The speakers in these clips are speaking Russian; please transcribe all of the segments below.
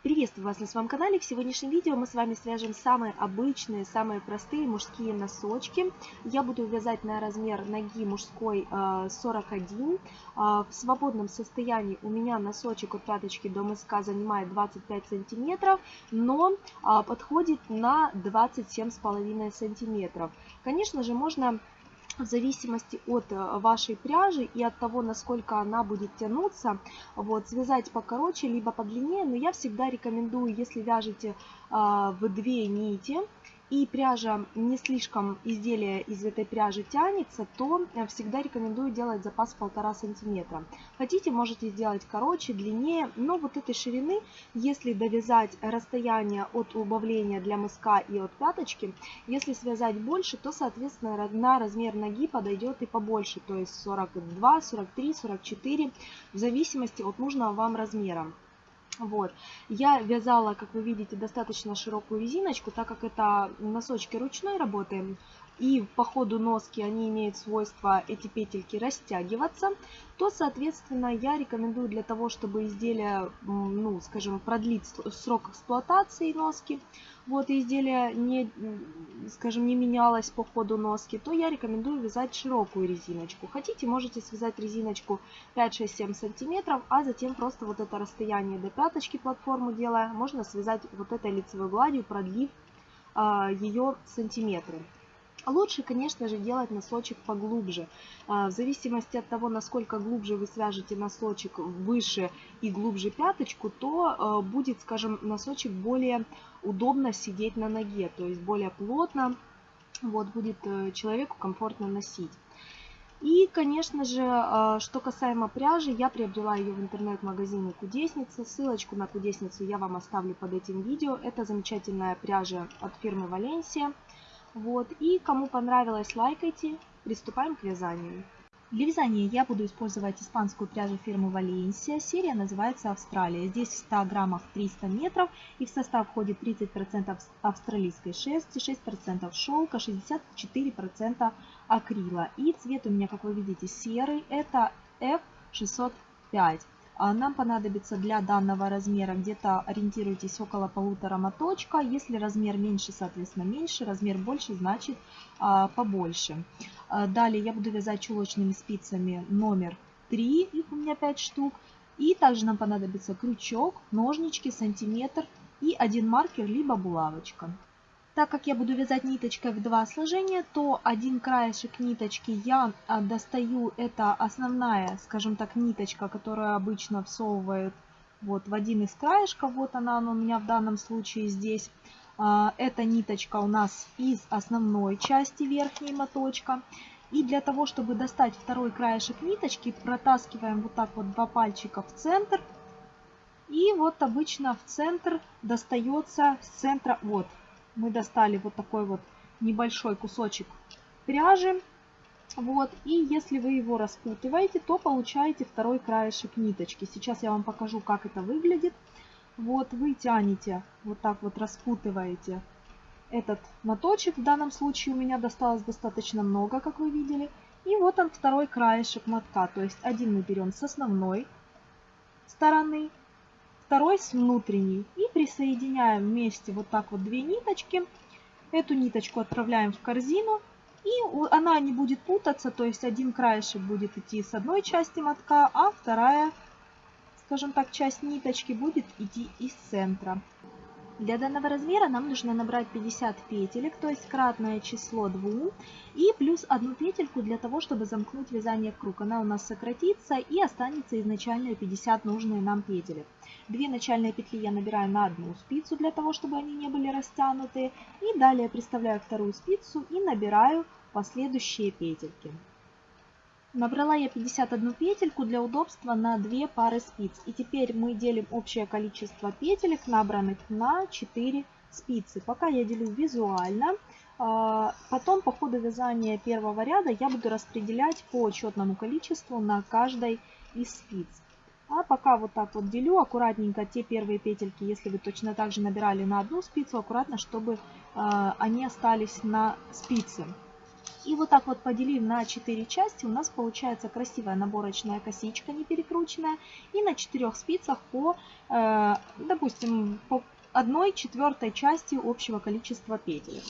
Приветствую вас на своем канале. В сегодняшнем видео мы с вами свяжем самые обычные, самые простые мужские носочки. Я буду вязать на размер ноги мужской 41. Э, а, в свободном состоянии у меня носочек от пяточки до мыска занимает 25 сантиметров, но а, подходит на 27,5 сантиметров. Конечно же, можно в зависимости от э, вашей пряжи и от того, насколько она будет тянуться, вот, связать покороче, либо подлиннее. Но я всегда рекомендую, если вяжете а, в две нити, и пряжа не слишком изделие из этой пряжи тянется, то всегда рекомендую делать запас полтора сантиметра. Хотите, можете сделать короче, длиннее, но вот этой ширины, если довязать расстояние от убавления для мыска и от пяточки, если связать больше, то, соответственно, на размер ноги подойдет и побольше, то есть 42, 43, 44, в зависимости от нужного вам размера. Вот. Я вязала, как вы видите, достаточно широкую резиночку, так как это носочки ручной работы, и по ходу носки они имеют свойство, эти петельки, растягиваться, то, соответственно, я рекомендую для того, чтобы изделие, ну, скажем, продлить срок эксплуатации носки, вот, изделие не, скажем, не менялось по ходу носки, то я рекомендую вязать широкую резиночку. Хотите, можете связать резиночку 5-6-7 сантиметров, а затем просто вот это расстояние до пяточки платформу делая, можно связать вот этой лицевой гладью, продлив а, ее сантиметры. Лучше, конечно же, делать носочек поглубже. А, в зависимости от того, насколько глубже вы свяжете носочек выше и глубже пяточку, то а, будет, скажем, носочек более удобно сидеть на ноге, то есть более плотно, вот, будет э, человеку комфортно носить. И, конечно же, а, что касаемо пряжи, я приобрела ее в интернет-магазине Кудесница. Ссылочку на Кудесницу я вам оставлю под этим видео. Это замечательная пряжа от фирмы Валенсия. Вот. И кому понравилось, лайкайте. Приступаем к вязанию. Для вязания я буду использовать испанскую пряжу фирмы Валенсия. Серия называется Австралия. Здесь в 100 граммах 300 метров и в состав входит 30% австралийской шерсти, 6% шелка, 64% акрила. И цвет у меня, как вы видите, серый. Это F605. А нам понадобится для данного размера где-то ориентируйтесь около полутора моточка. Если размер меньше, соответственно меньше, размер больше, значит а, побольше. А, далее я буду вязать чулочными спицами номер 3, их у меня 5 штук. И также нам понадобится крючок, ножнички, сантиметр и один маркер, либо булавочка. Так как я буду вязать ниточкой в два сложения, то один краешек ниточки я а, достаю, это основная, скажем так, ниточка, которую обычно всовывают вот в один из краешков, вот она, она у меня в данном случае здесь. А, эта ниточка у нас из основной части верхней моточка. И для того, чтобы достать второй краешек ниточки, протаскиваем вот так вот два пальчика в центр. И вот обычно в центр достается с центра, вот, мы достали вот такой вот небольшой кусочек пряжи. Вот, и если вы его распутываете, то получаете второй краешек ниточки. Сейчас я вам покажу, как это выглядит. Вот, вы тянете, вот так вот распутываете этот моточек. В данном случае у меня досталось достаточно много, как вы видели. И вот он второй краешек мотка. То есть один мы берем с основной стороны, второй с внутренней. И присоединяем вместе вот так вот две ниточки. Эту ниточку отправляем в корзину. И она не будет путаться, то есть один краешек будет идти с одной части мотка, а вторая, скажем так, часть ниточки будет идти из центра. Для данного размера нам нужно набрать 50 петелек, то есть кратное число 2, и плюс одну петельку для того, чтобы замкнуть вязание в круг. Она у нас сократится и останется изначально 50 нужные нам петелек. Две начальные петли я набираю на одну спицу для того, чтобы они не были растянуты. И далее приставляю вторую спицу и набираю последующие петельки. Набрала я 51 петельку для удобства на 2 пары спиц. И теперь мы делим общее количество петелек, набранных на 4 спицы. Пока я делю визуально. А, потом по ходу вязания первого ряда я буду распределять по четному количеству на каждой из спиц. А пока вот так вот делю аккуратненько те первые петельки, если вы точно так же набирали на одну спицу, аккуратно, чтобы а, они остались на спице. И вот так вот поделив на 4 части, у нас получается красивая наборочная косичка не перекрученная. И на 4 спицах по, э, допустим, по 1 четвертой части общего количества петель.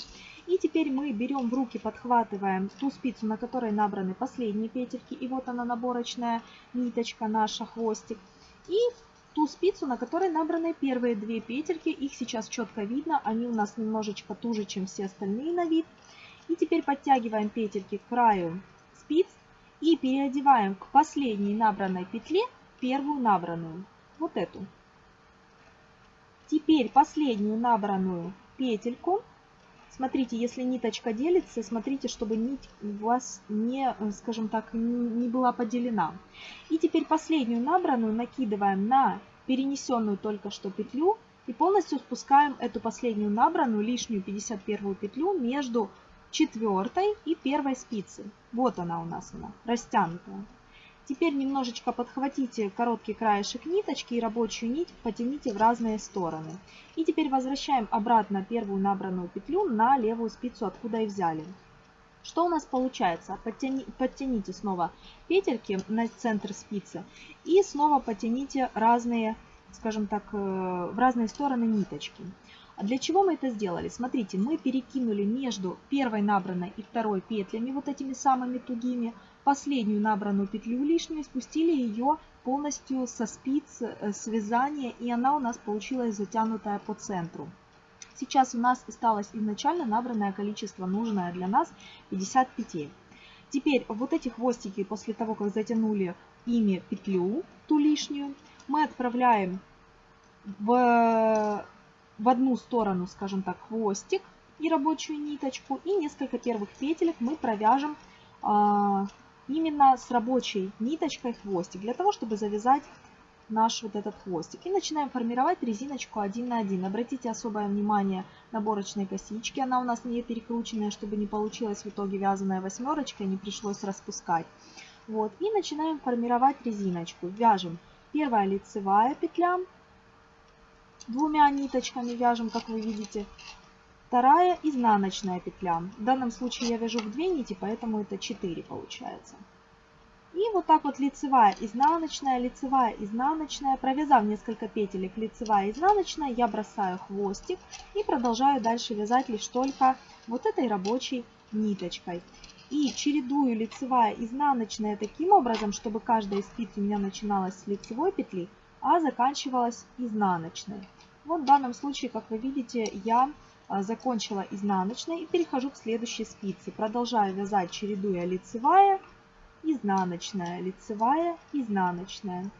И теперь мы берем в руки, подхватываем ту спицу, на которой набраны последние петельки. И вот она наборочная ниточка наша, хвостик. И ту спицу, на которой набраны первые две петельки. Их сейчас четко видно, они у нас немножечко туже, чем все остальные на вид. И теперь подтягиваем петельки к краю спиц и переодеваем к последней набранной петле первую набранную, вот эту. Теперь последнюю набранную петельку, смотрите, если ниточка делится, смотрите, чтобы нить у вас не, скажем так, не была поделена. И теперь последнюю набранную накидываем на перенесенную только что петлю и полностью спускаем эту последнюю набранную, лишнюю 51 петлю между четвертой и первой спицы. Вот она у нас, она растянутая. Теперь немножечко подхватите короткий краешек ниточки и рабочую нить потяните в разные стороны. И теперь возвращаем обратно первую набранную петлю на левую спицу, откуда и взяли. Что у нас получается? Подтяни, подтяните снова петельки на центр спицы и снова потяните разные, скажем так, э, в разные стороны ниточки. А для чего мы это сделали? Смотрите, мы перекинули между первой набранной и второй петлями, вот этими самыми тугими, последнюю набранную петлю лишнюю, спустили ее полностью со спиц э, связания, и она у нас получилась затянутая по центру. Сейчас у нас осталось изначально набранное количество, нужное для нас, 50 петель. Теперь вот эти хвостики, после того, как затянули ими петлю, ту лишнюю, мы отправляем в в одну сторону, скажем так, хвостик и рабочую ниточку. И несколько первых петелек мы провяжем а, именно с рабочей ниточкой хвостик, для того, чтобы завязать наш вот этот хвостик. И начинаем формировать резиночку один на один. Обратите особое внимание на наборочной косички. Она у нас не перекрученная, чтобы не получилась в итоге вязаная восьмерочка, не пришлось распускать. Вот. И начинаем формировать резиночку. Вяжем первая лицевая петля, двумя ниточками вяжем, как вы видите. Вторая изнаночная петля. В данном случае я вяжу в две нити, поэтому это 4 получается. И вот так вот лицевая, изнаночная, лицевая, изнаночная. Провязав несколько петелек лицевая, изнаночная, я бросаю хвостик и продолжаю дальше вязать лишь только вот этой рабочей ниточкой. И чередую лицевая, изнаночная таким образом, чтобы каждая из спиц у меня начиналась с лицевой петли, а заканчивалась изнаночной. Вот в данном случае, как вы видите, я а, закончила изнаночной и перехожу к следующей спице. Продолжаю вязать, чередуя лицевая, изнаночная, лицевая, изнаночная,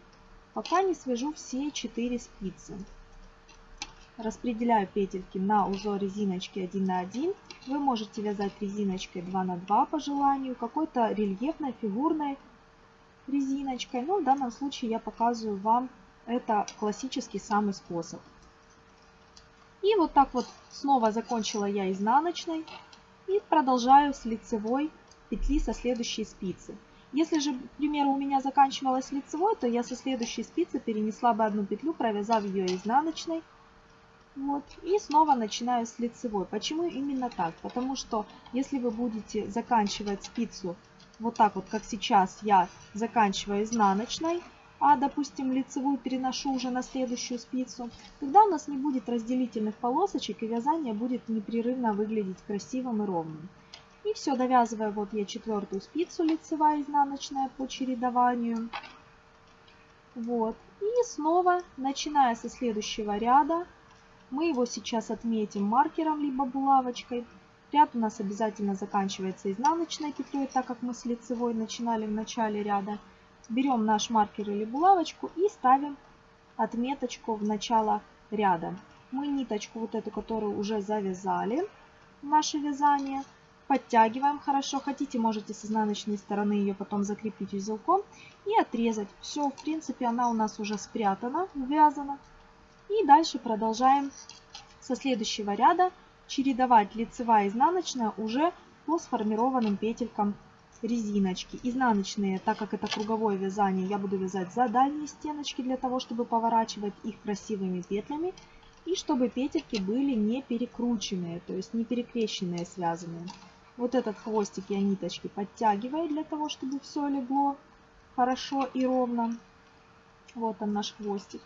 пока не свяжу все 4 спицы. Распределяю петельки на узор резиночки 1 на 1. Вы можете вязать резиночкой 2 на 2 по желанию, какой-то рельефной, фигурной резиночкой. Но в данном случае я показываю вам это классический самый способ. И вот так вот снова закончила я изнаночной и продолжаю с лицевой петли со следующей спицы. Если же, к примеру, у меня заканчивалась лицевой, то я со следующей спицы перенесла бы одну петлю, провязав ее изнаночной. Вот, и снова начинаю с лицевой. Почему именно так? Потому что если вы будете заканчивать спицу вот так вот, как сейчас я заканчиваю изнаночной, а, допустим, лицевую переношу уже на следующую спицу, тогда у нас не будет разделительных полосочек и вязание будет непрерывно выглядеть красивым и ровным. И все, довязывая вот я четвертую спицу лицевая изнаночная по чередованию. Вот. И снова, начиная со следующего ряда, мы его сейчас отметим маркером либо булавочкой. Ряд у нас обязательно заканчивается изнаночной петлей, так как мы с лицевой начинали в начале ряда берем наш маркер или булавочку и ставим отметочку в начало ряда. Мы ниточку вот эту, которую уже завязали, наше вязание, подтягиваем хорошо. Хотите, можете с изнаночной стороны ее потом закрепить узелком и отрезать. Все, в принципе, она у нас уже спрятана, ввязана. И дальше продолжаем со следующего ряда чередовать лицевая и изнаночная уже по сформированным петелькам резиночки. Изнаночные, так как это круговое вязание, я буду вязать за дальние стеночки для того, чтобы поворачивать их красивыми петлями. И чтобы петельки были не перекрученные, то есть не перекрещенные связанные. Вот этот хвостик я ниточки подтягиваю для того, чтобы все легло хорошо и ровно. Вот он наш хвостик.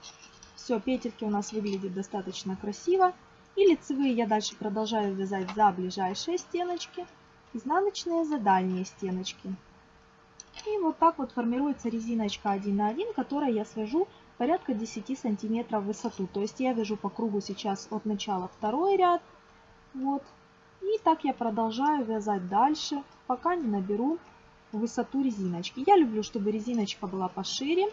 Все, петельки у нас выглядят достаточно красиво. И лицевые я дальше продолжаю вязать за ближайшие стеночки, изнаночные за дальние стеночки. И вот так вот формируется резиночка 1 на 1, которой я свяжу порядка 10 сантиметров в высоту. То есть я вяжу по кругу сейчас от начала второй ряд. Вот. И так я продолжаю вязать дальше, пока не наберу высоту резиночки. Я люблю, чтобы резиночка была пошире.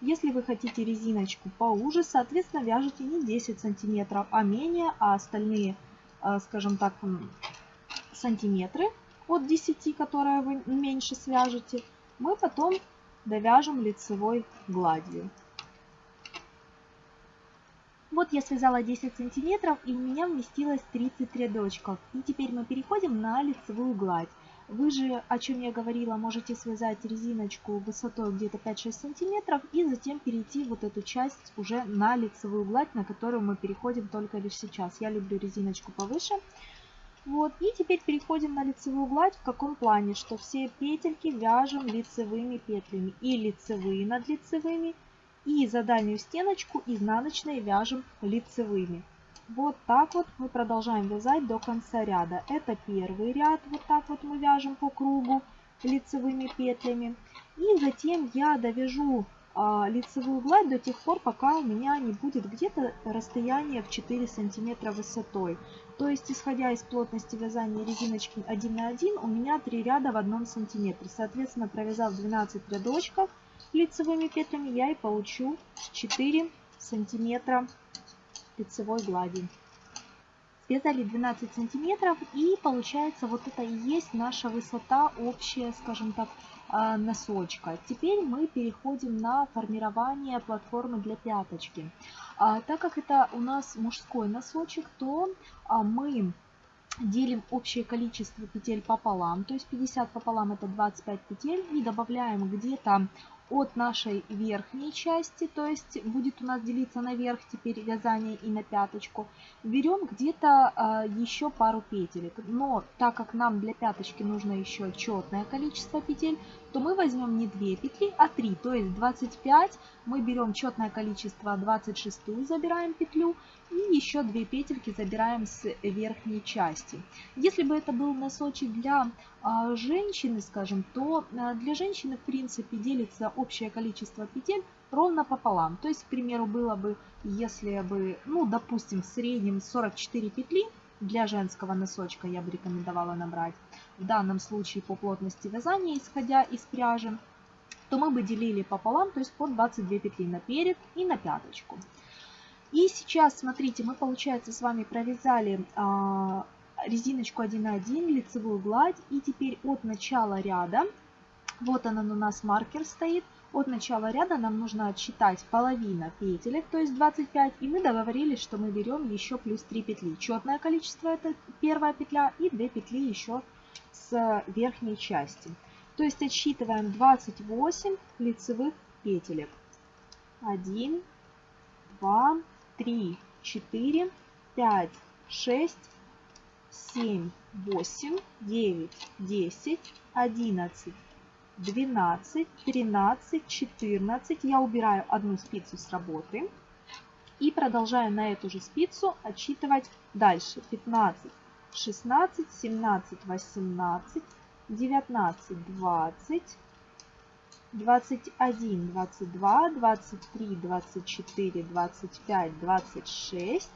Если вы хотите резиночку поуже, соответственно, вяжите не 10 сантиметров, а менее, а остальные, э, скажем так, сантиметры от 10, которые вы меньше свяжете, мы потом довяжем лицевой гладью. Вот я связала 10 сантиметров и у меня вместилось 30 рядочков. И теперь мы переходим на лицевую гладь. Вы же, о чем я говорила, можете связать резиночку высотой где-то 5-6 сантиметров и затем перейти вот эту часть уже на лицевую гладь, на которую мы переходим только лишь сейчас. Я люблю резиночку повыше. Вот, и теперь переходим на лицевую гладь. В каком плане? Что все петельки вяжем лицевыми петлями. И лицевые над лицевыми, и за дальнюю стеночку изнаночные вяжем лицевыми. Вот так вот мы продолжаем вязать до конца ряда. Это первый ряд, вот так вот мы вяжем по кругу лицевыми петлями. И затем я довяжу а, лицевую гладь до тех пор, пока у меня не будет где-то расстояние в 4 сантиметра высотой. То есть, исходя из плотности вязания резиночки 1 на 1, у меня 3 ряда в 1 сантиметре. Соответственно, провязав 12 рядочков лицевыми петлями, я и получу 4 сантиметра лицевой глади. Связали 12 сантиметров и получается вот это и есть наша высота общая, скажем так, носочка. Теперь мы переходим на формирование платформы для пяточки. А, так как это у нас мужской носочек, то а, мы делим общее количество петель пополам, то есть 50 пополам это 25 петель и добавляем где-то от нашей верхней части, то есть будет у нас делиться наверх теперь вязание и на пяточку, берем где-то э, еще пару петелек. Но так как нам для пяточки нужно еще четное количество петель, то мы возьмем не 2 петли, а 3, то есть 25 мы берем четное количество 26 забираем петлю и еще 2 петельки забираем с верхней части. Если бы это был носочек для а, женщины, скажем, то а, для женщины в принципе делится общее количество петель ровно пополам. То есть, к примеру, было бы, если бы, ну, допустим, в среднем 44 петли, для женского носочка я бы рекомендовала набрать. В данном случае по плотности вязания, исходя из пряжи, то мы бы делили пополам, то есть по 22 петли на перед и на пяточку. И сейчас, смотрите, мы, получается, с вами провязали а, резиночку 1 на 1, лицевую гладь. И теперь от начала ряда, вот он у нас маркер стоит, от начала ряда нам нужно отсчитать половина петелек, то есть 25. И мы договорились, что мы берем еще плюс 3 петли. Четное количество это первая петля и 2 петли еще с верхней части. То есть отсчитываем 28 лицевых петелек. 1, 2, 3, 4, 5, 6, 7, 8, 9, 10, 11, 12, 13, 14. Я убираю одну спицу с работы. И продолжаю на эту же спицу отсчитывать дальше. 15, 16, 17, 18, 19, 20, 21, 22, 23, 24, 25, 26.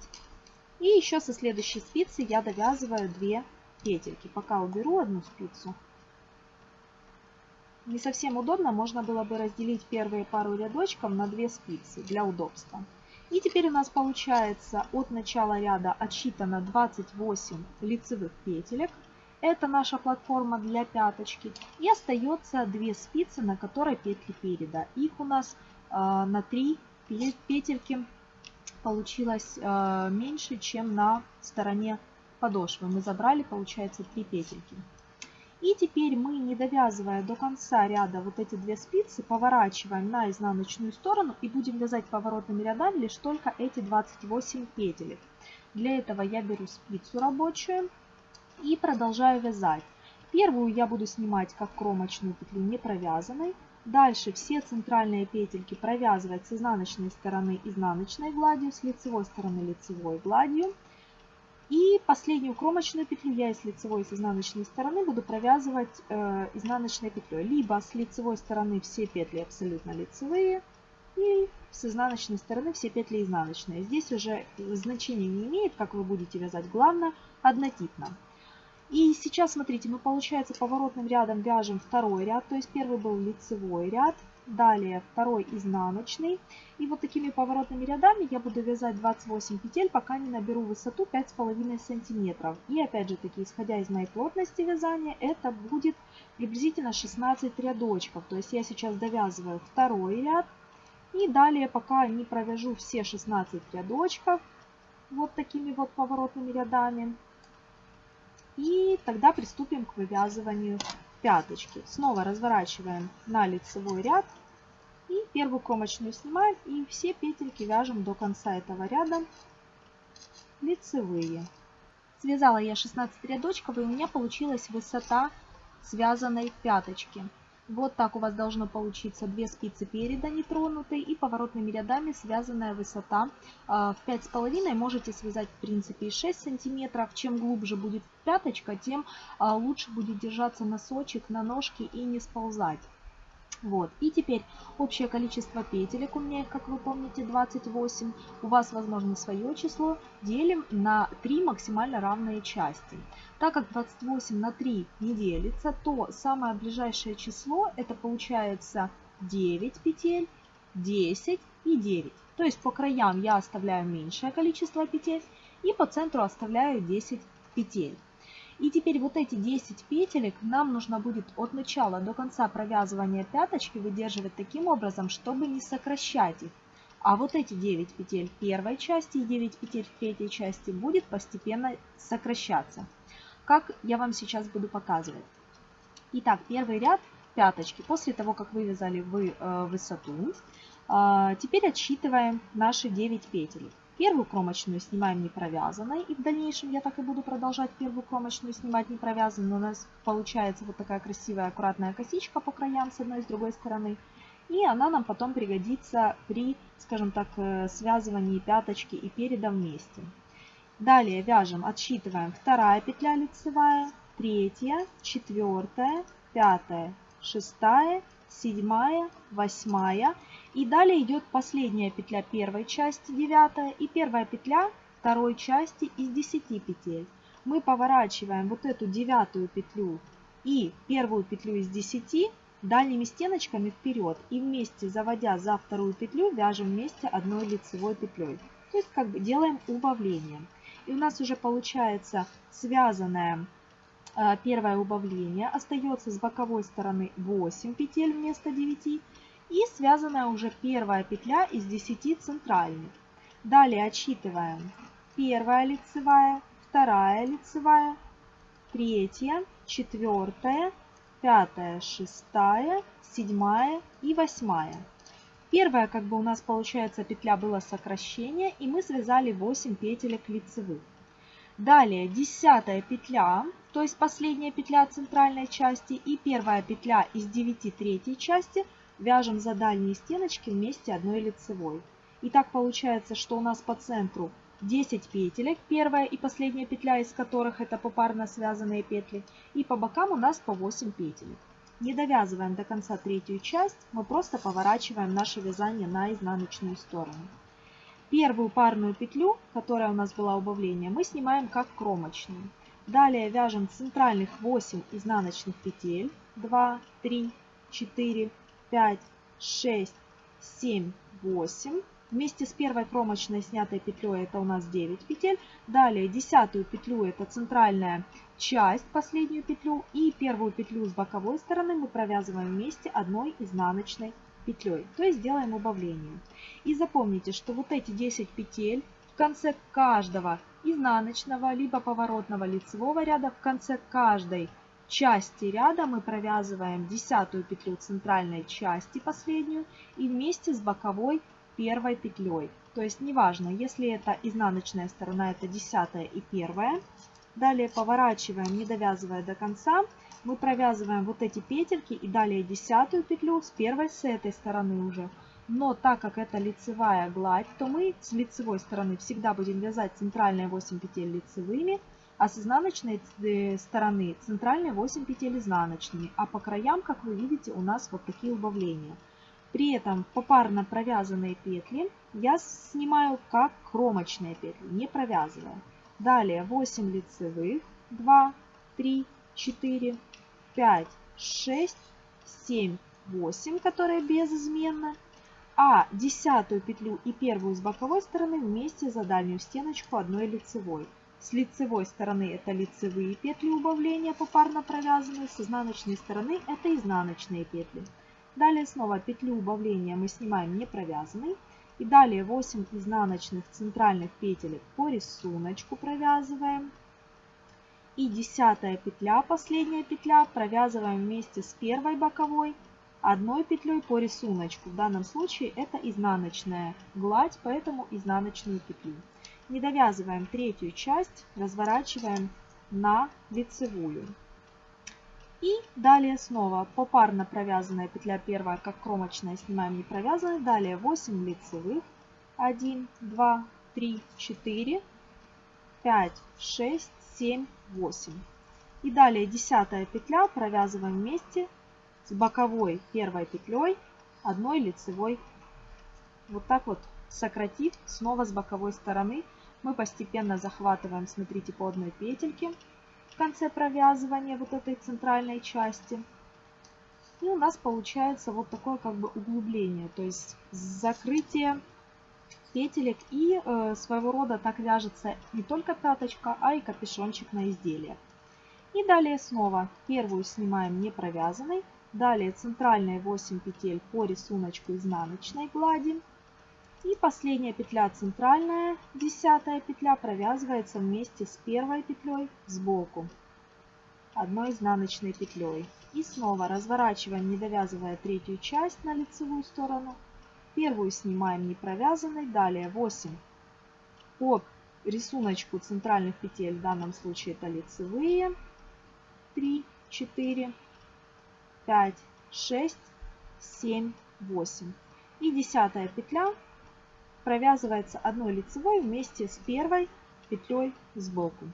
И еще со следующей спицы я довязываю 2 петельки. Пока уберу одну спицу. Не совсем удобно, можно было бы разделить первые пару рядочков на 2 спицы для удобства. И теперь у нас получается от начала ряда отсчитано 28 лицевых петелек. Это наша платформа для пяточки. И остается две спицы, на которой петли переда. Их у нас э, на 3 петельки получилось э, меньше, чем на стороне подошвы. Мы забрали, получается, 3 петельки. И теперь мы, не довязывая до конца ряда вот эти две спицы, поворачиваем на изнаночную сторону и будем вязать поворотными рядами лишь только эти 28 петелек. Для этого я беру спицу рабочую и продолжаю вязать. Первую я буду снимать как кромочную петлю не провязанной. Дальше все центральные петельки провязывать с изнаночной стороны изнаночной гладью, с лицевой стороны лицевой гладью. И последнюю кромочную петлю я и с лицевой и с изнаночной стороны буду провязывать э, изнаночной петлей. Либо с лицевой стороны все петли абсолютно лицевые, и с изнаночной стороны все петли изнаночные. Здесь уже значения не имеет, как вы будете вязать, главное однотипно. И сейчас, смотрите, мы, получается, поворотным рядом вяжем второй ряд, то есть первый был лицевой ряд, далее второй изнаночный. И вот такими поворотными рядами я буду вязать 28 петель, пока не наберу высоту 5,5 сантиметров. И опять же таки, исходя из моей плотности вязания, это будет приблизительно 16 рядочков. То есть я сейчас довязываю второй ряд. И далее, пока не провяжу все 16 рядочков, вот такими вот поворотными рядами, и тогда приступим к вывязыванию пяточки. Снова разворачиваем на лицевой ряд. И первую кромочную снимаем. И все петельки вяжем до конца этого ряда лицевые. Связала я 16 рядочков и у меня получилась высота связанной пяточки. Вот так у вас должно получиться две спицы переда нетронутые и поворотными рядами связанная высота а, в 5,5. Можете связать в принципе и 6 сантиметров. Чем глубже будет пяточка, тем а, лучше будет держаться носочек на ножке и не сползать. Вот. И теперь общее количество петелек у меня как вы помните, 28. У вас, возможно, свое число. Делим на 3 максимально равные части. Так как 28 на 3 не делится, то самое ближайшее число это получается 9 петель, 10 и 9. То есть по краям я оставляю меньшее количество петель и по центру оставляю 10 петель. И теперь вот эти 10 петелек нам нужно будет от начала до конца провязывания пяточки выдерживать таким образом, чтобы не сокращать их. А вот эти 9 петель первой части и 9 петель третьей части будет постепенно сокращаться. Как я вам сейчас буду показывать. Итак, первый ряд пяточки. После того, как вывязали вы э, высоту, э, теперь отсчитываем наши 9 петель. Первую кромочную снимаем не провязанной, и в дальнейшем я так и буду продолжать первую кромочную снимать не провязанной. У нас получается вот такая красивая аккуратная косичка по краям с одной и с другой стороны. И она нам потом пригодится при, скажем так, э, связывании пяточки и переда вместе. Далее вяжем, отсчитываем вторая петля лицевая, третья, четвертая, пятая, шестая, седьмая, восьмая. И далее идет последняя петля первой части, девятая, и первая петля второй части из 10 петель. Мы поворачиваем вот эту девятую петлю и первую петлю из 10 дальними стеночками вперед и вместе заводя за вторую петлю вяжем вместе одной лицевой петлей. То есть как бы делаем убавление. И у нас уже получается связанная а, первое убавление. Остается с боковой стороны 8 петель вместо 9. И связанная уже первая петля из 10 центральных. Далее отсчитываем первая лицевая, вторая лицевая, третья, четвертая, пятая, шестая, седьмая и восьмая. Первая, как бы у нас получается петля было сокращение, и мы связали 8 петелек лицевых. Далее десятая петля, то есть последняя петля центральной части и первая петля из 9 третьей части вяжем за дальние стеночки вместе одной лицевой. И так получается, что у нас по центру 10 петелек, первая и последняя петля из которых это попарно связанные петли, и по бокам у нас по 8 петелек. Не довязываем до конца третью часть, мы просто поворачиваем наше вязание на изнаночную сторону. Первую парную петлю, которая у нас была убавление, мы снимаем как кромочную. Далее вяжем центральных 8 изнаночных петель. 2, 3, 4, 5, 6, 7, 8. Вместе с первой кромочной снятой петлей это у нас 9 петель. Далее десятую петлю это центральная часть, последнюю петлю. И первую петлю с боковой стороны мы провязываем вместе одной изнаночной петлей, то есть делаем убавление. И запомните, что вот эти 10 петель в конце каждого изнаночного либо поворотного лицевого ряда, в конце каждой части ряда мы провязываем десятую петлю центральной части последнюю и вместе с боковой первой петлей. То есть неважно, если это изнаночная сторона, это десятая и первая. Далее поворачиваем, не довязывая до конца, мы провязываем вот эти петельки и далее десятую петлю с первой с этой стороны уже. Но так как это лицевая гладь, то мы с лицевой стороны всегда будем вязать центральные 8 петель лицевыми, а с изнаночной э, стороны центральные 8 петель изнаночными. А по краям, как вы видите, у нас вот такие убавления. При этом попарно провязанные петли я снимаю как кромочные петли, не провязывая. Далее 8 лицевых, 2, 3, 4, 5, 6, 7, 8, которые безызменно. А десятую петлю и первую с боковой стороны вместе за дальнюю стеночку одной лицевой. С лицевой стороны это лицевые петли убавления попарно провязанные, с изнаночной стороны это изнаночные петли. Далее снова петлю убавления мы снимаем не провязанной. И далее 8 изнаночных центральных петелек по рисунку провязываем. И десятая петля, последняя петля, провязываем вместе с первой боковой одной петлей по рисунку. В данном случае это изнаночная гладь, поэтому изнаночные петли. Не довязываем третью часть, разворачиваем на лицевую. И далее снова попарно провязанная петля первая, как кромочная, снимаем не провязанной. Далее 8 лицевых. 1, 2, 3, 4, 5, 6, 7, 8. И далее десятая петля провязываем вместе с боковой первой петлей одной лицевой. Вот так вот сократив снова с боковой стороны мы постепенно захватываем, смотрите, по одной петельке конце провязывания вот этой центральной части. И у нас получается вот такое как бы углубление, то есть закрытие петелек и э, своего рода так вяжется не только пяточка, а и капюшончик на изделие. И далее снова первую снимаем не провязанной, далее центральные 8 петель по рисунку изнаночной глади. И последняя петля центральная, десятая петля, провязывается вместе с первой петлей сбоку одной изнаночной петлей. И снова разворачиваем, не довязывая третью часть на лицевую сторону. Первую снимаем не провязанной, далее 8 по рисунку центральных петель, в данном случае это лицевые, 3, 4, 5, 6, 7, 8. И десятая петля провязывается одной лицевой вместе с первой петлей сбоку.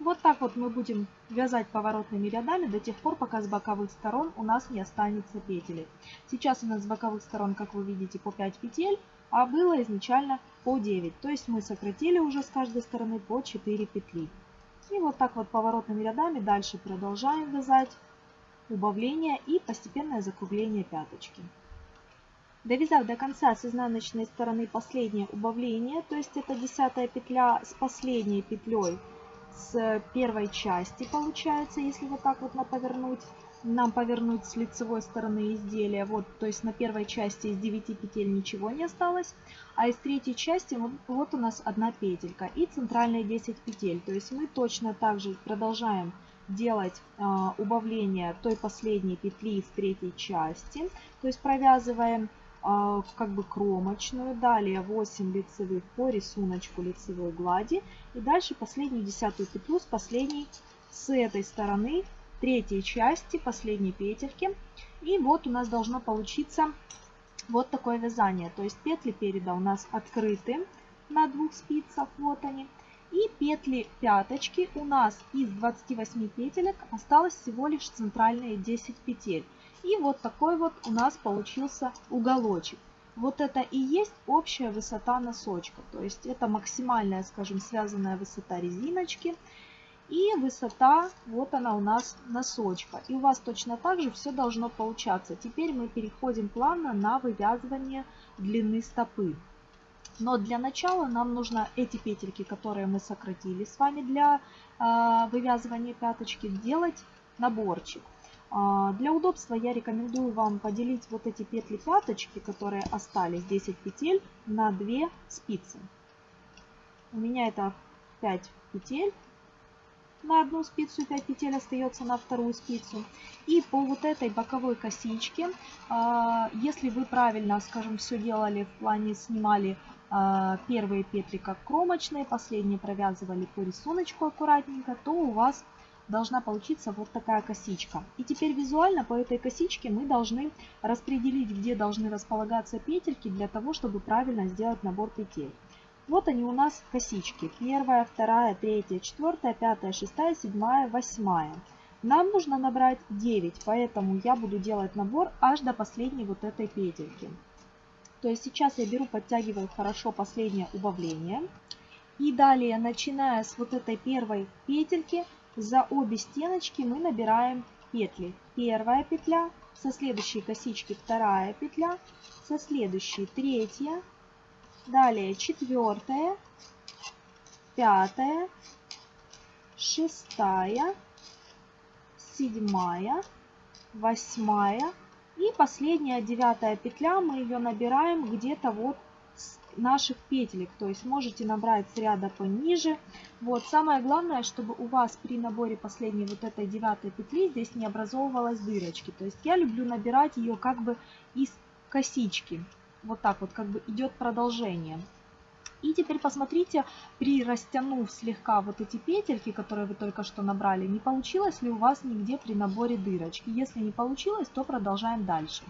Вот так вот мы будем вязать поворотными рядами до тех пор, пока с боковых сторон у нас не останется петель. Сейчас у нас с боковых сторон, как вы видите, по 5 петель, а было изначально по 9. То есть мы сократили уже с каждой стороны по 4 петли. И вот так вот поворотными рядами дальше продолжаем вязать убавление и постепенное закругление пяточки. Довязав до конца с изнаночной стороны последнее убавление, то есть это десятая петля с последней петлей с первой части получается, если вот так вот повернуть, нам повернуть с лицевой стороны изделия. Вот, то есть на первой части из 9 петель ничего не осталось, а из третьей части вот, вот у нас одна петелька и центральные 10 петель. То есть мы точно так же продолжаем делать э, убавление той последней петли из третьей части. То есть провязываем как бы кромочную, далее 8 лицевых по рисунку лицевой глади и дальше последнюю десятую петлю с последней с этой стороны третьей части последней петельки. И вот у нас должно получиться вот такое вязание. То есть петли переда у нас открыты на двух спицах, вот они. И петли пяточки у нас из 28 петелек осталось всего лишь центральные 10 петель. И вот такой вот у нас получился уголочек. Вот это и есть общая высота носочка. То есть это максимальная, скажем, связанная высота резиночки. И высота, вот она у нас носочка. И у вас точно так же все должно получаться. Теперь мы переходим плавно на вывязывание длины стопы. Но для начала нам нужно эти петельки, которые мы сократили с вами для э, вывязывания пяточки, сделать наборчик. Э, для удобства я рекомендую вам поделить вот эти петли пяточки, которые остались, 10 петель, на 2 спицы. У меня это 5 петель на одну спицу и 5 петель остается на вторую спицу. И по вот этой боковой косичке, а, если вы правильно, скажем, все делали в плане снимали а, первые петли как кромочные, последние провязывали по рисунку аккуратненько, то у вас должна получиться вот такая косичка. И теперь визуально по этой косичке мы должны распределить, где должны располагаться петельки для того, чтобы правильно сделать набор петель. Вот они у нас косички. Первая, вторая, третья, четвертая, пятая, шестая, седьмая, восьмая. Нам нужно набрать 9, поэтому я буду делать набор аж до последней вот этой петельки. То есть сейчас я беру, подтягиваю хорошо последнее убавление. И далее, начиная с вот этой первой петельки, за обе стеночки мы набираем петли. Первая петля, со следующей косички вторая петля, со следующей третья, далее четвертая, пятая, шестая, седьмая, восьмая и последняя девятая петля. Мы ее набираем где-то вот с наших петелек. То есть можете набрать с ряда пониже. Вот самое главное, чтобы у вас при наборе последней вот этой девятой петли здесь не образовывалась дырочки. То есть я люблю набирать ее как бы из косички. Вот так вот как бы идет продолжение. И теперь посмотрите, при растянув слегка вот эти петельки, которые вы только что набрали, не получилось ли у вас нигде при наборе дырочки. Если не получилось, то продолжаем дальше.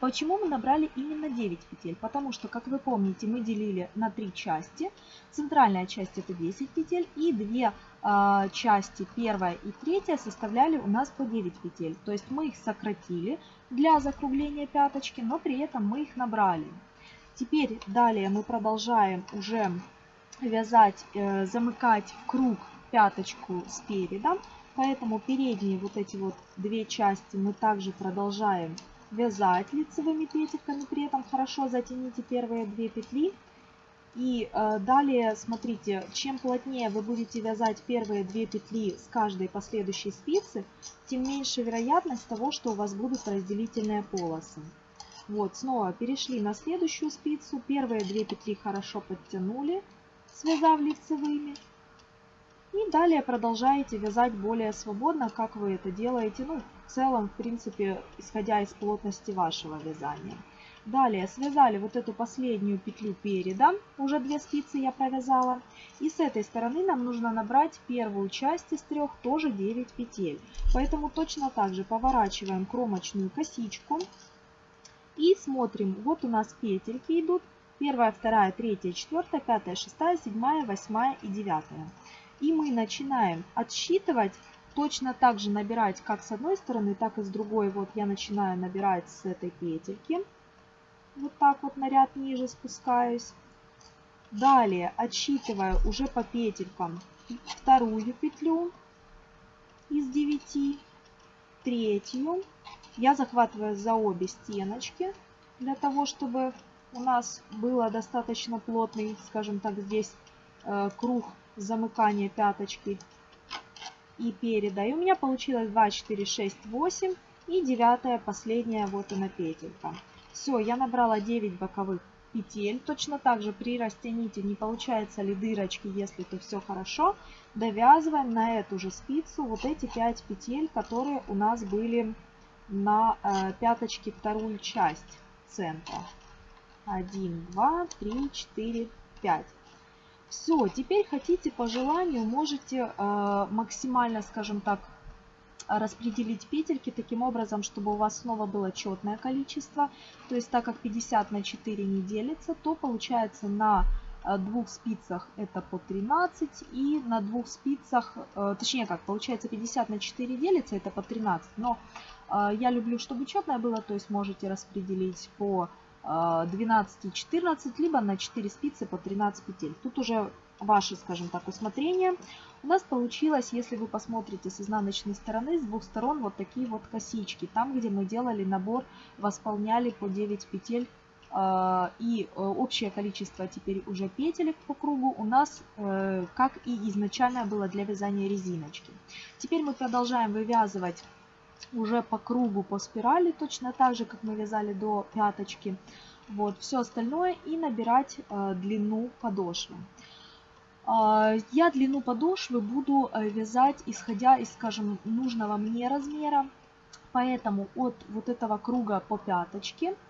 Почему мы набрали именно 9 петель? Потому что, как вы помните, мы делили на 3 части. Центральная часть это 10 петель и две э, части, первая и третья, составляли у нас по 9 петель. То есть мы их сократили для закругления пяточки, но при этом мы их набрали. Теперь далее мы продолжаем уже вязать, э, замыкать в круг пяточку спереда. Поэтому передние вот эти вот две части мы также продолжаем вязать лицевыми петельками. При этом хорошо затяните первые две петли. И э, далее, смотрите, чем плотнее вы будете вязать первые две петли с каждой последующей спицы, тем меньше вероятность того, что у вас будут разделительные полосы. Вот, снова перешли на следующую спицу. Первые две петли хорошо подтянули, связав лицевыми. И далее продолжаете вязать более свободно, как вы это делаете, ну, в целом, в принципе, исходя из плотности вашего вязания. Далее связали вот эту последнюю петлю переда, уже две спицы я провязала. И с этой стороны нам нужно набрать первую часть из трех, тоже 9 петель. Поэтому точно так же поворачиваем кромочную косичку и смотрим, вот у нас петельки идут. Первая, вторая, третья, четвертая, пятая, шестая, седьмая, восьмая и девятая. И мы начинаем отсчитывать, точно так же набирать как с одной стороны, так и с другой. Вот я начинаю набирать с этой петельки. Вот так вот на ряд ниже спускаюсь. Далее отсчитываю уже по петелькам вторую петлю из 9, третью, я захватываю за обе стеночки, для того, чтобы у нас было достаточно плотный, скажем так, здесь э, круг замыкания пяточки и переда. И у меня получилось 2, 4, 6, 8 и девятая, последняя, вот она петелька. Все, я набрала 9 боковых петель. Точно так же при растяните, не получается ли дырочки, если то все хорошо. Довязываем на эту же спицу вот эти 5 петель, которые у нас были на э, пяточке вторую часть центра. 1, 2, 3, 4, 5. Все, теперь хотите по желанию, можете э, максимально, скажем так, распределить петельки таким образом, чтобы у вас снова было четное количество. То есть так как 50 на 4 не делится, то получается на двух спицах это по 13 и на двух спицах, э, точнее как, получается 50 на 4 делится, это по 13. Но э, я люблю, чтобы четное было, то есть можете распределить по 12 и 14, либо на 4 спицы по 13 петель. Тут уже ваше, скажем так, усмотрение. У нас получилось, если вы посмотрите с изнаночной стороны, с двух сторон вот такие вот косички. Там, где мы делали набор, восполняли по 9 петель и э, общее количество теперь уже петелек по кругу у нас, э, как и изначально было для вязания резиночки. Теперь мы продолжаем вывязывать уже по кругу, по спирали, точно так же, как мы вязали до пяточки. Вот, все остальное и набирать э, длину подошвы. А, я длину подошвы буду вязать, исходя из, скажем, нужного мне размера. Поэтому от вот этого круга по пяточке а,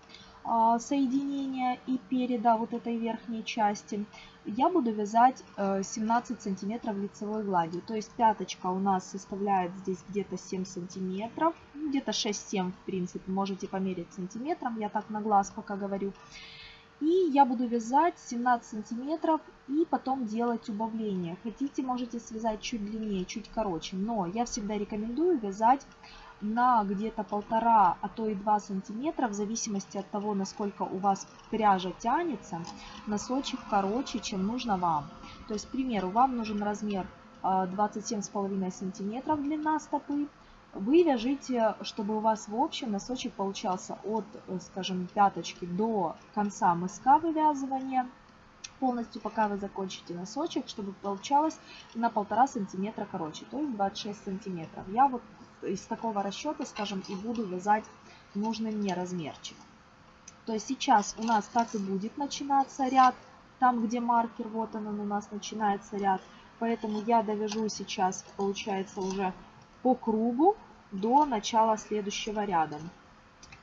соединения и переда вот этой верхней части, я буду вязать 17 э, сантиметров лицевой гладью. То есть пяточка у нас составляет здесь где-то 7 сантиметров, ну, где-то 6-7 в принципе, можете померить сантиметром, я так на глаз пока говорю. И я буду вязать 17 сантиметров и потом делать убавление. Хотите, можете связать чуть длиннее, чуть короче, но я всегда рекомендую вязать на где-то полтора, а то и два сантиметра, в зависимости от того, насколько у вас пряжа тянется, носочек короче, чем нужно вам. То есть, к примеру, вам нужен размер 27,5 а, сантиметров длина стопы, вы вяжите, чтобы у вас в общем носочек получался от, скажем, пяточки до конца мыска вывязывания, полностью пока вы закончите носочек, чтобы получалось на полтора сантиметра короче, то есть 26 сантиметров. Я вот из такого расчета, скажем, и буду вязать нужный мне размерчик. То есть сейчас у нас так и будет начинаться ряд, там где маркер, вот он, он у нас начинается ряд. Поэтому я довяжу сейчас, получается, уже по кругу до начала следующего ряда.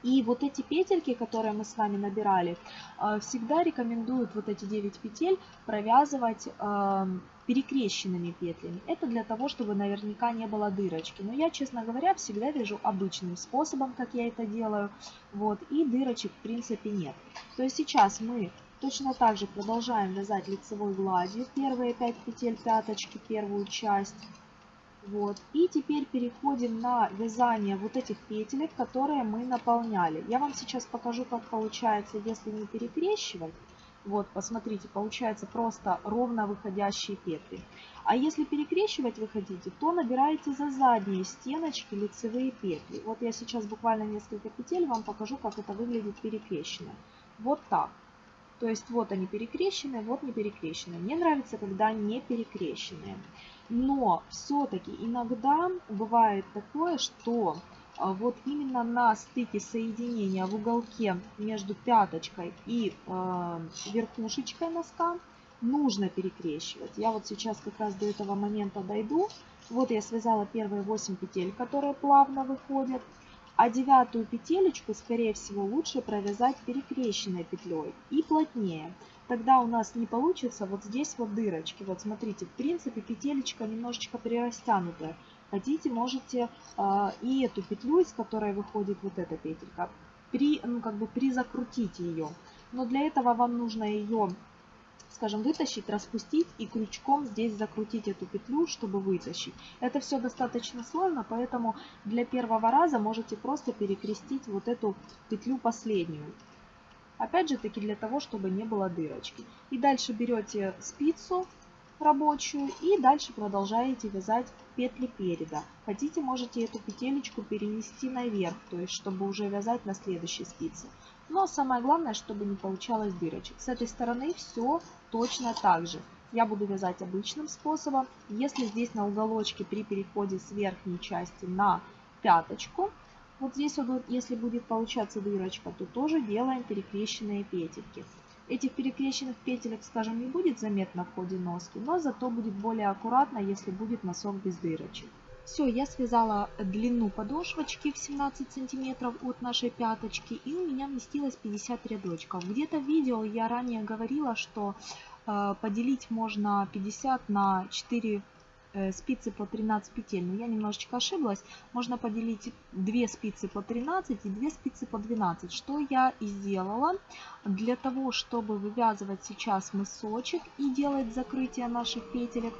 И вот эти петельки, которые мы с вами набирали, э, всегда рекомендуют вот эти 9 петель провязывать эм, перекрещенными петлями. Это для того, чтобы наверняка не было дырочки. Но я, честно говоря, всегда вяжу обычным способом, как я это делаю. Вот, и дырочек в принципе нет. То есть сейчас мы точно так же продолжаем вязать лицевой гладью первые 5 петель пяточки, первую часть. Вот. И теперь переходим на вязание вот этих петелек, которые мы наполняли. Я вам сейчас покажу, как получается, если не перекрещивать. Вот, посмотрите, получается просто ровно выходящие петли. А если перекрещивать вы хотите, то набираете за задние стеночки лицевые петли. Вот я сейчас буквально несколько петель вам покажу, как это выглядит перекрещено. Вот так. То есть вот они перекрещенные, вот не перекрещенные. Мне нравится, когда не перекрещенные. Но все-таки иногда бывает такое, что а, вот именно на стыке соединения в уголке между пяточкой и э, верхушечкой носка нужно перекрещивать. Я вот сейчас как раз до этого момента дойду. Вот я связала первые 8 петель, которые плавно выходят. А девятую петелечку, скорее всего, лучше провязать перекрещенной петлей и плотнее тогда у нас не получится вот здесь вот дырочки. Вот смотрите, в принципе петелечка немножечко прирастянутая. Хотите, можете э, и эту петлю, из которой выходит вот эта петелька, при, ну, как бы призакрутить ее. Но для этого вам нужно ее, скажем, вытащить, распустить и крючком здесь закрутить эту петлю, чтобы вытащить. Это все достаточно сложно, поэтому для первого раза можете просто перекрестить вот эту петлю последнюю. Опять же таки для того, чтобы не было дырочки. И дальше берете спицу рабочую и дальше продолжаете вязать петли переда. Хотите, можете эту петелечку перенести наверх, то есть чтобы уже вязать на следующей спице. Но самое главное, чтобы не получалось дырочек. С этой стороны все точно так же. Я буду вязать обычным способом. Если здесь на уголочке при переходе с верхней части на пяточку, вот здесь вот, если будет получаться дырочка, то тоже делаем перекрещенные петельки. Этих перекрещенных петелек, скажем, не будет заметно в ходе носки, но зато будет более аккуратно, если будет носок без дырочек. Все, я связала длину подошвочки в 17 сантиметров от нашей пяточки и у меня вместилось 50 рядочков. Где-то в видео я ранее говорила, что э, поделить можно 50 на 4 Э, спицы по 13 петель, но я немножечко ошиблась. Можно поделить 2 спицы по 13 и 2 спицы по 12, что я и сделала. Для того, чтобы вывязывать сейчас мысочек и делать закрытие наших петелек,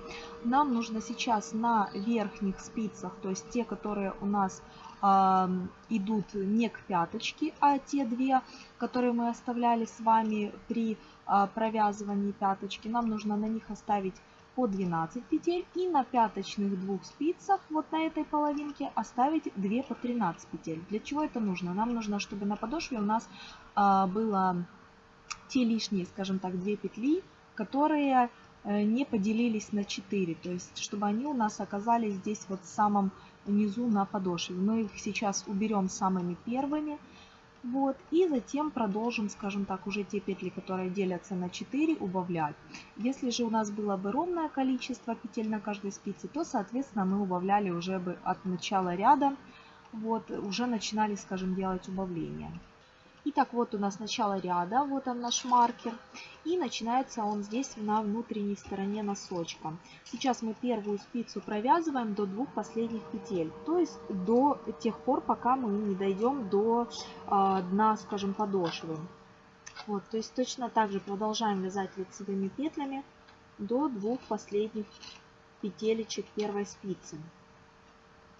нам нужно сейчас на верхних спицах, то есть те, которые у нас э, идут не к пяточке, а те две, которые мы оставляли с вами при э, провязывании пяточки, нам нужно на них оставить по 12 петель и на пяточных двух спицах вот на этой половинке оставить 2 по 13 петель. Для чего это нужно? Нам нужно, чтобы на подошве у нас а, было те лишние, скажем так, 2 петли, которые э, не поделились на 4, то есть чтобы они у нас оказались здесь вот в самом низу на подошве. Мы их сейчас уберем самыми первыми. Вот, и затем продолжим, скажем так, уже те петли, которые делятся на 4, убавлять. Если же у нас было бы ровное количество петель на каждой спице, то, соответственно, мы убавляли уже бы от начала ряда, вот, уже начинали, скажем, делать убавление. Итак, вот у нас начало ряда, вот он наш маркер. И начинается он здесь на внутренней стороне носочка. Сейчас мы первую спицу провязываем до двух последних петель. То есть до тех пор, пока мы не дойдем до э, дна, скажем, подошвы. Вот, то есть точно так же продолжаем вязать лицевыми петлями до двух последних петелечек первой спицы.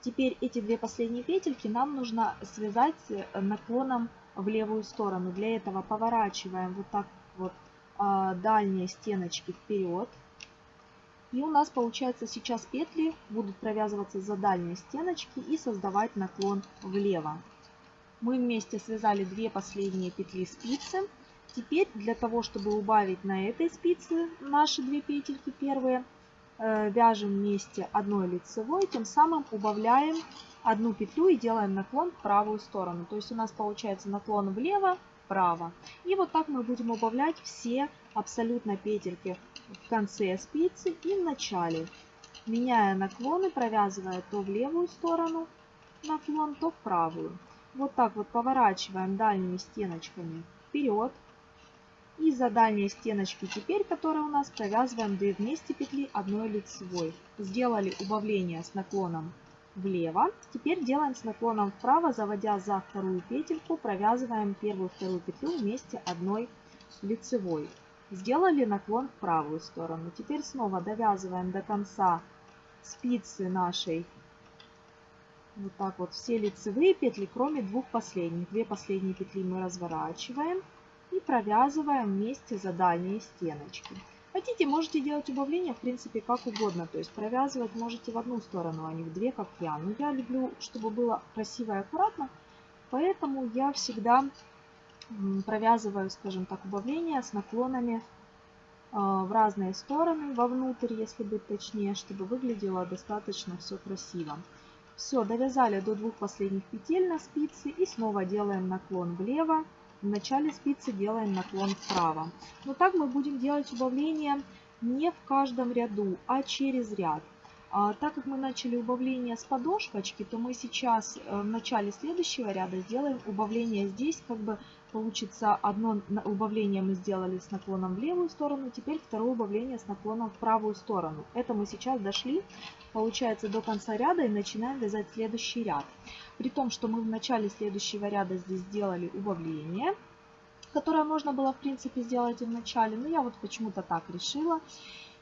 Теперь эти две последние петельки нам нужно связать э, наклоном в левую сторону. Для этого поворачиваем вот так вот а, дальние стеночки вперед. И у нас получается сейчас петли будут провязываться за дальние стеночки и создавать наклон влево. Мы вместе связали две последние петли спицы. Теперь для того, чтобы убавить на этой спице наши две петельки первые, э, вяжем вместе одной лицевой, тем самым убавляем одну петлю и делаем наклон в правую сторону. То есть у нас получается наклон влево, вправо. И вот так мы будем убавлять все абсолютно петельки в конце спицы и в начале. Меняя наклоны, провязывая то в левую сторону наклон, то в правую. Вот так вот поворачиваем дальними стеночками вперед. И за дальние стеночки теперь, которые у нас, провязываем 2 вместе петли одной лицевой. Сделали убавление с наклоном влево. Теперь делаем с наклоном вправо, заводя за вторую петельку, провязываем первую вторую петлю вместе одной лицевой. Сделали наклон в правую сторону. Теперь снова довязываем до конца спицы нашей вот так вот все лицевые петли, кроме двух последних. Две последние петли мы разворачиваем и провязываем вместе за дальние стеночки. Хотите, можете делать убавление, в принципе, как угодно. То есть провязывать можете в одну сторону, а не в две, как я. Но я люблю, чтобы было красиво и аккуратно. Поэтому я всегда провязываю, скажем так, убавление с наклонами а, в разные стороны, вовнутрь, если быть точнее, чтобы выглядело достаточно все красиво. Все, довязали до двух последних петель на спице и снова делаем наклон влево в начале спицы делаем наклон вправо. Но так мы будем делать убавление не в каждом ряду, а через ряд. А, так как мы начали убавление с подошвочки, то мы сейчас э, в начале следующего ряда сделаем убавление здесь, как бы получится одно убавление мы сделали с наклоном в левую сторону, теперь второе убавление с наклоном в правую сторону. Это мы сейчас дошли, получается, до конца ряда и начинаем вязать следующий ряд. При том, что мы в начале следующего ряда здесь сделали убавление, которое можно было, в принципе, сделать и в начале, но я вот почему-то так решила.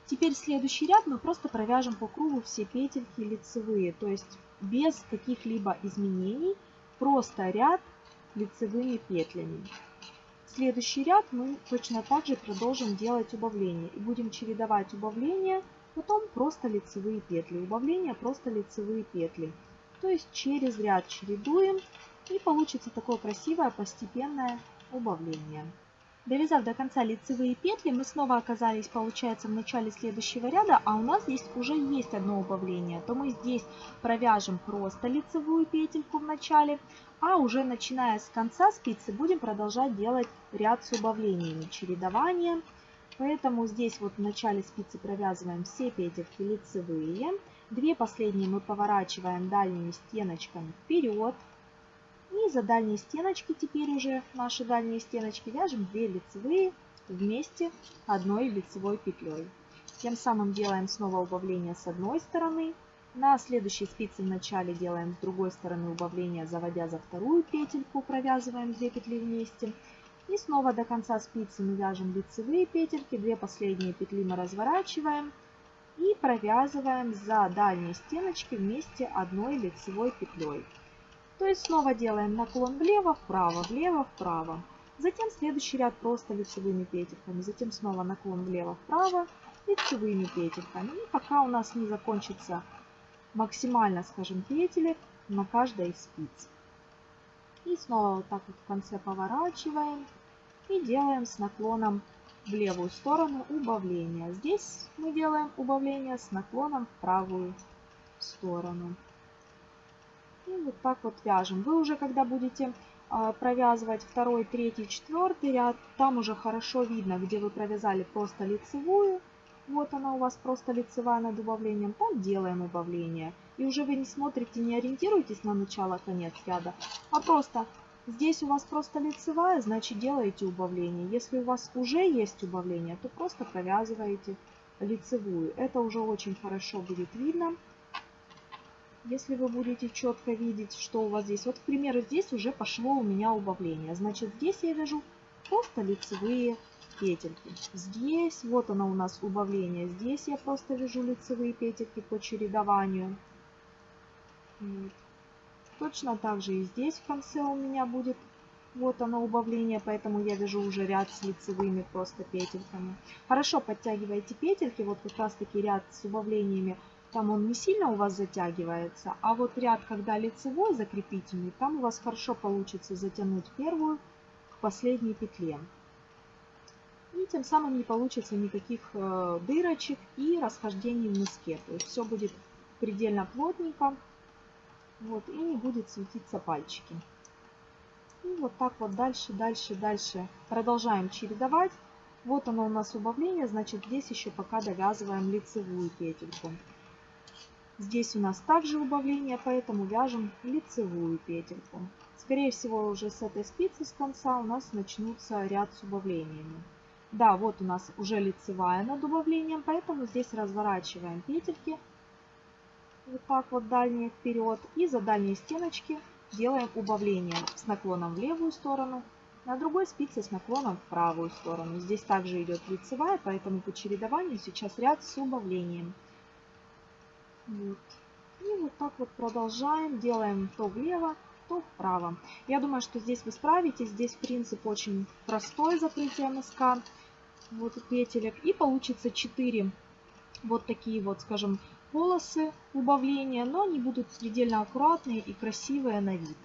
Теперь следующий ряд мы просто провяжем по кругу все петельки лицевые, то есть без каких-либо изменений, просто ряд лицевыми петлями. Следующий ряд мы точно так же продолжим делать убавление и будем чередовать убавления, потом просто лицевые петли, убавления просто лицевые петли. То есть через ряд чередуем и получится такое красивое постепенное убавление. Довязав до конца лицевые петли, мы снова оказались, получается, в начале следующего ряда, а у нас здесь уже есть одно убавление. То мы здесь провяжем просто лицевую петельку в начале, а уже начиная с конца спицы будем продолжать делать ряд с убавлениями, чередование. Поэтому здесь вот в начале спицы провязываем все петельки лицевые. Две последние мы поворачиваем дальними стеночками вперед. И за дальние стеночки теперь уже наши дальние стеночки вяжем 2 лицевые вместе одной лицевой петлей. Тем самым делаем снова убавление с одной стороны. На следующей спице в начале делаем с другой стороны убавление, заводя за вторую петельку, провязываем 2 петли вместе. И снова до конца спицы мы вяжем лицевые петельки, две последние петли мы разворачиваем и провязываем за дальние стеночки вместе одной лицевой петлей. То есть снова делаем наклон влево, вправо, влево, вправо. Затем следующий ряд просто лицевыми петельками. Затем снова наклон влево, вправо, лицевыми петельками. И пока у нас не закончится максимально, скажем, петелек на каждой из спиц. И снова вот так вот в конце поворачиваем и делаем с наклоном в левую сторону убавление. Здесь мы делаем убавление с наклоном в правую сторону. И вот так вот вяжем. Вы уже, когда будете а, провязывать второй, третий, четвертый ряд, там уже хорошо видно, где вы провязали просто лицевую. Вот она у вас просто лицевая над убавлением. Там делаем убавление. И уже вы не смотрите, не ориентируетесь на начало-конец ряда, а просто Здесь у вас просто лицевая, значит делаете убавление. Если у вас уже есть убавление, то просто провязываете лицевую. Это уже очень хорошо будет видно. Если вы будете четко видеть, что у вас здесь. Вот, к примеру, здесь уже пошло у меня убавление. Значит, здесь я вяжу просто лицевые петельки. Здесь, вот оно у нас убавление. Здесь я просто вяжу лицевые петельки по чередованию. Вот. Точно так же и здесь в конце у меня будет вот оно убавление, поэтому я вяжу уже ряд с лицевыми просто петельками. Хорошо подтягивайте петельки, вот как раз таки ряд с убавлениями, там он не сильно у вас затягивается, а вот ряд, когда лицевой закрепительный, там у вас хорошо получится затянуть первую к последней петле. И тем самым не получится никаких э, дырочек и расхождений в мыске. То есть все будет предельно плотненько. Вот, и не будет светиться пальчики. И вот так вот дальше, дальше, дальше продолжаем чередовать. Вот оно у нас убавление, значит здесь еще пока довязываем лицевую петельку. Здесь у нас также убавление, поэтому вяжем лицевую петельку. Скорее всего уже с этой спицы с конца у нас начнутся ряд с убавлениями. Да, вот у нас уже лицевая над убавлением, поэтому здесь разворачиваем петельки вот так вот дальние вперед. И за дальние стеночки делаем убавление с наклоном в левую сторону, на другой спице с наклоном в правую сторону. Здесь также идет лицевая, поэтому по чередованию сейчас ряд с убавлением. Вот. И вот так вот продолжаем, делаем то влево, то вправо. Я думаю, что здесь вы справитесь. Здесь принцип очень простой закрытия носка. Вот петелек. И получится 4 вот такие вот, скажем, полосы убавления, но они будут предельно аккуратные и красивые на вид.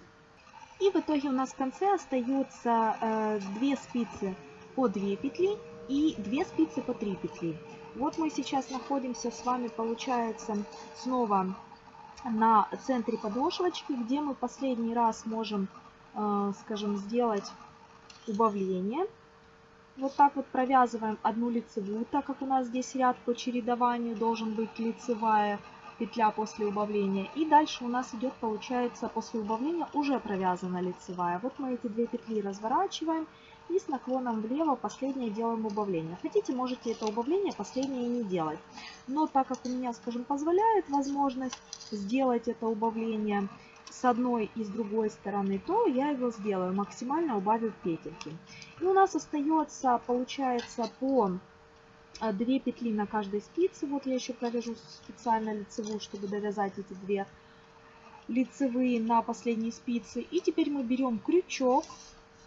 И в итоге у нас в конце остается э, 2 спицы по 2 петли и 2 спицы по 3 петли. Вот мы сейчас находимся с вами, получается, снова на центре подошвочки, где мы последний раз можем, э, скажем, сделать убавление. Вот так вот провязываем одну лицевую, так как у нас здесь ряд по чередованию должен быть лицевая петля после убавления. И дальше у нас идет, получается, после убавления уже провязана лицевая. Вот мы эти две петли разворачиваем и с наклоном влево последнее делаем убавление. Хотите, можете это убавление последнее не делать. Но так как у меня, скажем, позволяет возможность сделать это убавление, с одной и с другой стороны, то я его сделаю, максимально убавив петельки. И у нас остается, получается, по 2 петли на каждой спице. Вот я еще провяжу специально лицевую, чтобы довязать эти две лицевые на последней спице. И теперь мы берем крючок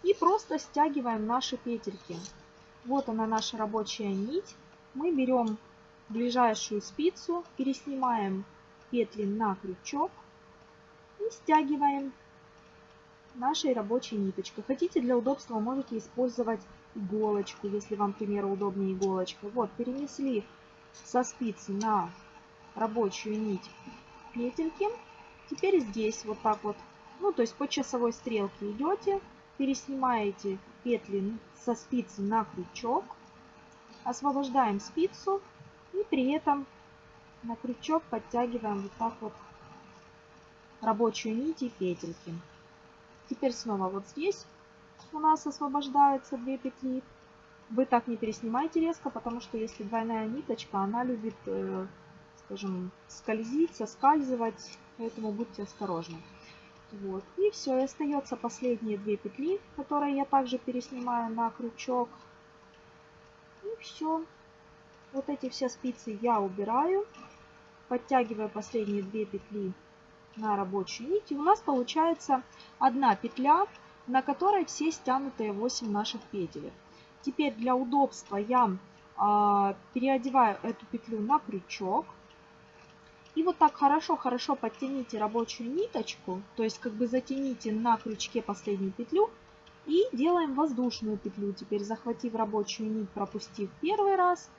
и просто стягиваем наши петельки. Вот она наша рабочая нить. Мы берем ближайшую спицу, переснимаем петли на крючок и стягиваем нашей рабочей ниточкой. Хотите для удобства можете использовать иголочку, если вам, к примеру, удобнее иголочка. Вот, перенесли со спицы на рабочую нить петельки. Теперь здесь вот так вот, ну то есть по часовой стрелке идете, переснимаете петли со спицы на крючок, освобождаем спицу и при этом на крючок подтягиваем вот так вот рабочую нить и петельки. Теперь снова вот здесь у нас освобождаются две петли. Вы так не переснимайте резко, потому что если двойная ниточка, она любит, э, скажем, скользить, соскальзывать, поэтому будьте осторожны. Вот. И все, и остается последние две петли, которые я также переснимаю на крючок. И все. Вот эти все спицы я убираю. Подтягиваю последние две петли на рабочую нить. И у нас получается одна петля, на которой все стянутые 8 наших петель. Теперь для удобства я э, переодеваю эту петлю на крючок. И вот так хорошо-хорошо подтяните рабочую ниточку, то есть как бы затяните на крючке последнюю петлю и делаем воздушную петлю. Теперь захватив рабочую нить, пропустив первый раз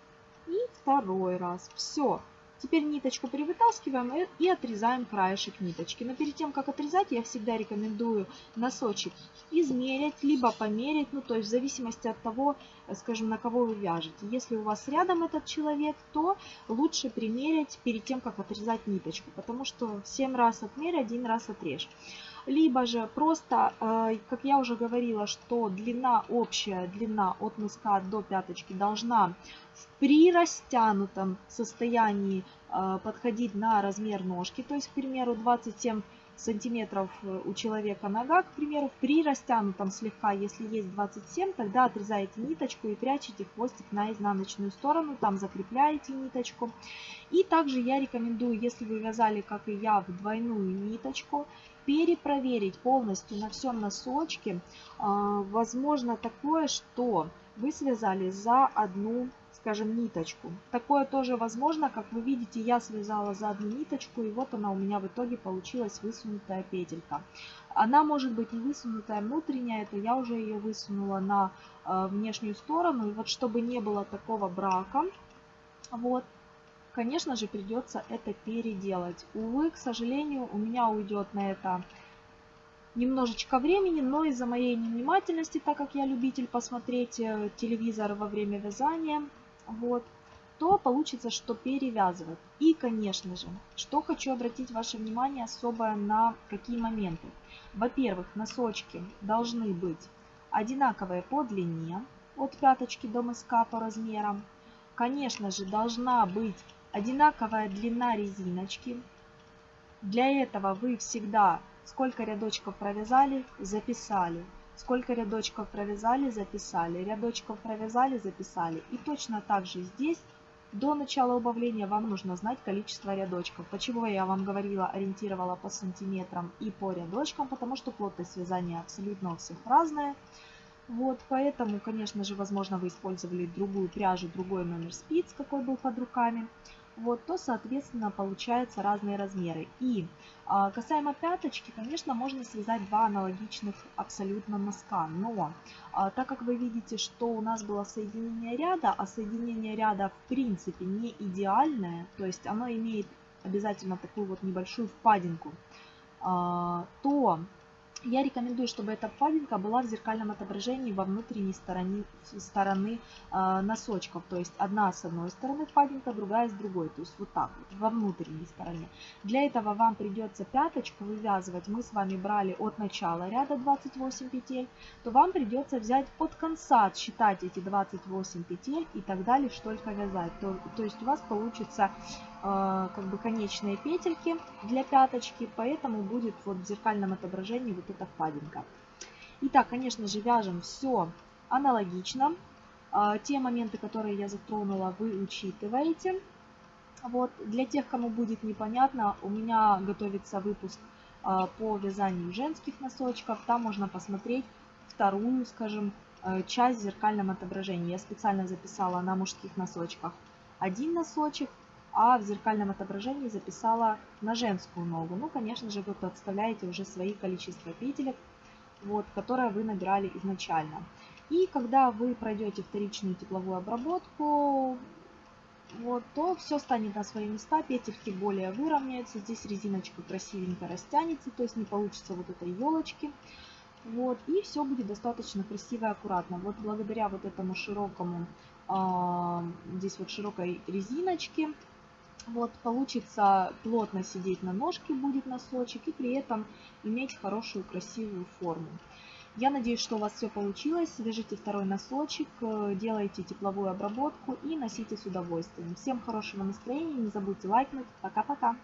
и второй раз. Все. Теперь ниточку перевытаскиваем и отрезаем краешек ниточки. Но перед тем, как отрезать, я всегда рекомендую носочек измерить, либо померить, ну то есть в зависимости от того, скажем, на кого вы вяжете. Если у вас рядом этот человек, то лучше примерить перед тем, как отрезать ниточку, потому что 7 раз отмерь, один раз отрежь. Либо же просто, э, как я уже говорила, что длина, общая длина от мыска до пяточки должна в прирастянутом состоянии э, подходить на размер ножки. То есть, к примеру, 27 сантиметров э, у человека нога, к примеру, при растянутом слегка, если есть 27, тогда отрезаете ниточку и прячете хвостик на изнаночную сторону, там закрепляете ниточку. И также я рекомендую, если вы вязали, как и я, в двойную ниточку, перепроверить полностью на всем носочке. А, возможно такое, что вы связали за одну скажем, ниточку. Такое тоже возможно, как вы видите, я связала за одну ниточку, и вот она у меня в итоге получилась высунутая петелька. Она может быть не высунутая внутренняя, это я уже ее высунула на э, внешнюю сторону. И вот чтобы не было такого брака, вот, конечно же, придется это переделать. Увы, к сожалению, у меня уйдет на это немножечко времени, но из-за моей невнимательности, так как я любитель посмотреть э, телевизор во время вязания, вот, то получится, что перевязывать. И, конечно же, что хочу обратить ваше внимание особое на какие моменты. Во-первых, носочки должны быть одинаковые по длине, от пяточки до мыска по размерам. Конечно же, должна быть одинаковая длина резиночки. Для этого вы всегда сколько рядочков провязали, записали. Сколько рядочков провязали, записали. Рядочков провязали, записали. И точно так же здесь до начала убавления вам нужно знать количество рядочков. Почему я вам говорила, ориентировала по сантиметрам и по рядочкам, потому что плотность вязания абсолютно у всех разная. Вот, поэтому, конечно же, возможно, вы использовали другую пряжу, другой номер спиц, какой был под руками вот, то, соответственно, получаются разные размеры. И а, касаемо пяточки, конечно, можно связать два аналогичных абсолютно носка, но а, так как вы видите, что у нас было соединение ряда, а соединение ряда в принципе не идеальное, то есть оно имеет обязательно такую вот небольшую впадинку, а, то я рекомендую, чтобы эта впадинка была в зеркальном отображении во внутренней стороне, стороны э, носочков. То есть одна с одной стороны впадинка, другая с другой. То есть вот так вот, во внутренней стороне. Для этого вам придется пяточку вывязывать. Мы с вами брали от начала ряда 28 петель. То вам придется взять от конца, считать эти 28 петель и так далее, только вязать. То, то есть у вас получится как бы конечные петельки для пяточки. Поэтому будет вот в зеркальном отображении вот эта впадинка. Итак, конечно же, вяжем все аналогично. А, те моменты, которые я затронула, вы учитываете. Вот. Для тех, кому будет непонятно, у меня готовится выпуск а, по вязанию женских носочков. Там можно посмотреть вторую, скажем, а, часть в зеркальном отображении. Я специально записала на мужских носочках один носочек, а в зеркальном отображении записала на женскую ногу. Ну, конечно же, вы подставляете уже свои количество петелек, вот, которые вы набирали изначально. И когда вы пройдете вторичную тепловую обработку, вот, то все станет на свои места, петельки более выровняются, здесь резиночка красивенько растянется, то есть не получится вот этой елочки. Вот, и все будет достаточно красиво и аккуратно. Вот благодаря вот этому широкому, э, здесь вот широкой резиночке, вот, получится плотно сидеть на ножке будет носочек и при этом иметь хорошую красивую форму. Я надеюсь, что у вас все получилось. Свяжите второй носочек, э, делайте тепловую обработку и носите с удовольствием. Всем хорошего настроения, не забудьте лайкнуть. Пока-пока!